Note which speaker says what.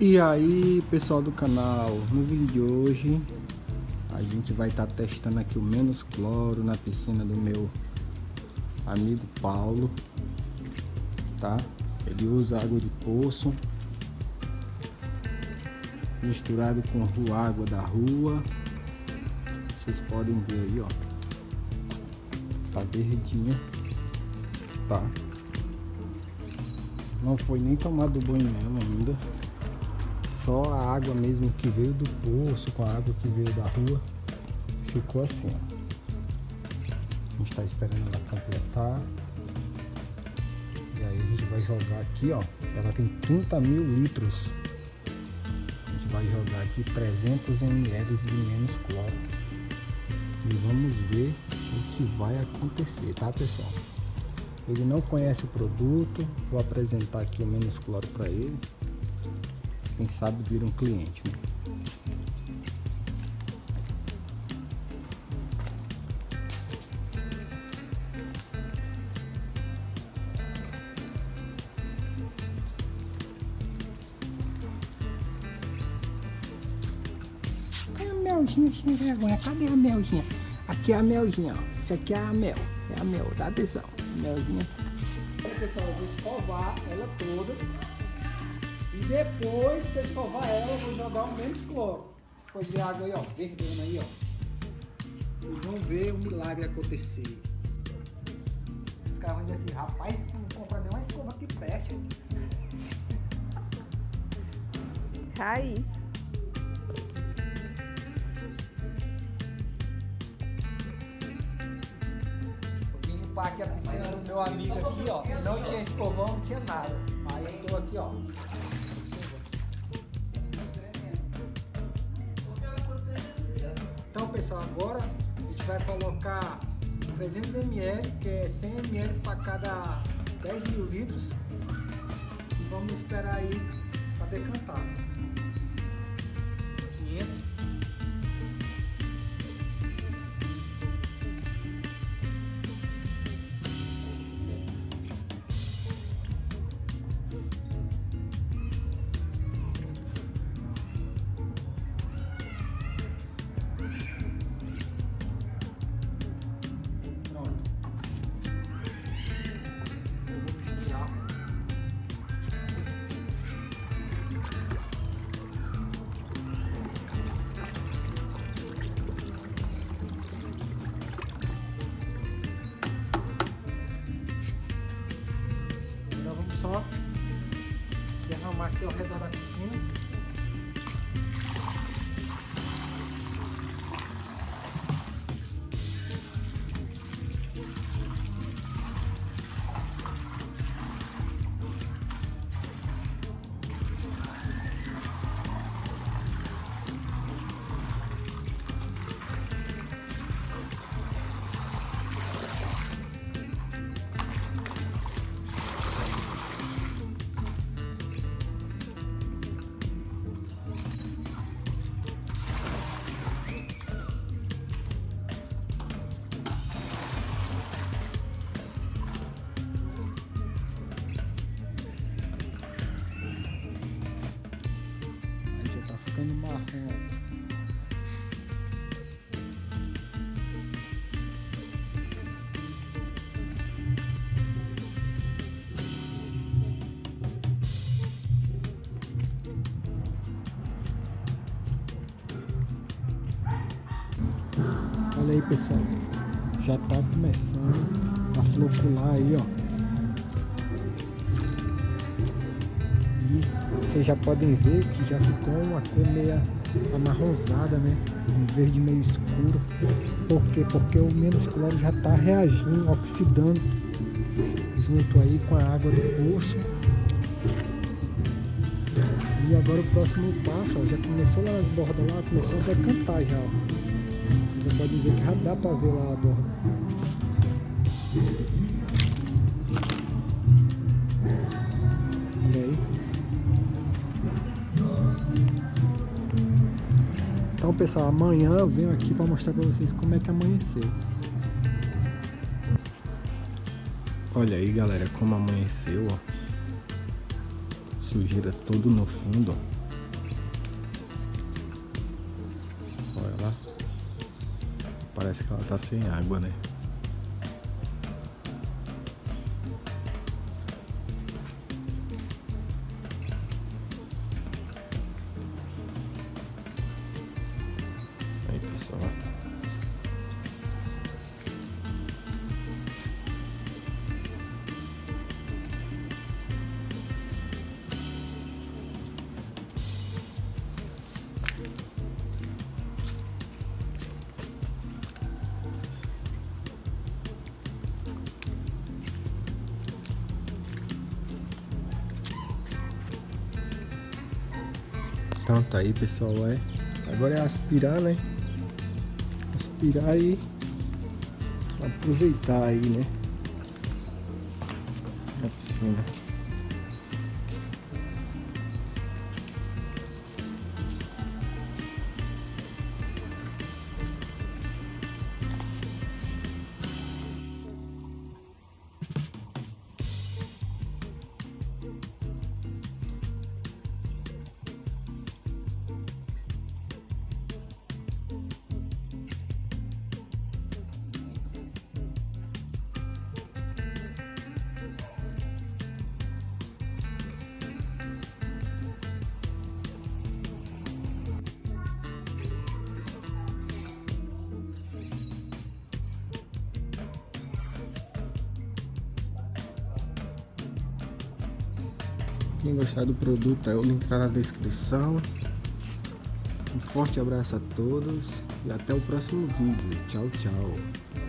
Speaker 1: E aí pessoal do canal, no vídeo de hoje a gente vai estar tá testando aqui o menos cloro na piscina do meu amigo Paulo, tá? Ele usa água de poço misturado com água da rua, vocês podem ver aí ó, tá verdinha, tá? Não foi nem tomado banho nela ainda só a água mesmo que veio do poço com a água que veio da rua ficou assim ó. a gente está esperando ela completar. E aí a gente vai jogar aqui ó. Ela tem 30 mil litros. A gente vai jogar aqui 300 ml de menos cloro. E vamos ver o que vai acontecer tá pessoal? Ele não conhece o produto. Vou apresentar aqui o menos cloro para ele quem sabe vira um cliente. Né? Cadê a melzinha sem vergonha? Cadê a melzinha? Aqui é a melzinha, ó. Isso aqui é a mel. É a mel, tá pessoal? Melzinha. Pessoal, eu vou escovar ela toda e depois que eu escovar ela, eu vou jogar o menos cloro. Vocês podem a água aí, ó, verdona aí, ó. Vocês vão ver o milagre acontecer. Os caras vão dizer assim, rapaz, tu não compra nenhuma escova que preste.
Speaker 2: Raiz.
Speaker 1: Limpar aqui a piscina do meu amigo aqui, ó. Não tinha escovão, não tinha nada. Aí eu tô aqui, ó. pessoal, agora a gente vai colocar 300 ml, que é 100 ml para cada 10 mil litros. E vamos esperar aí para decantar. Só derramar aqui ao redor da piscina. Ficando marrom. Olha aí pessoal, já tá começando a flocular aí ó vocês já podem ver que já ficou uma cor meio amarrosada, né? Um verde meio escuro. Por quê? Porque o menos cloro já está reagindo, oxidando junto aí com a água do poço. E agora o próximo passo, ó, já começou lá nas bordas lá, começou a decantar já, ó. Vocês podem ver que já dá para ver lá a borda. pessoal, amanhã eu venho aqui para mostrar para vocês como é que amanheceu. Olha aí, galera, como amanheceu, ó. Sujeira todo no fundo, ó. Olha lá. Parece que ela tá sem água, né? Então tá aí pessoal, é. Agora é aspirar, né? Aspirar e aproveitar aí, né? A piscina. Quem gostar do produto, o link está na descrição. Um forte abraço a todos e até o próximo vídeo. Tchau, tchau.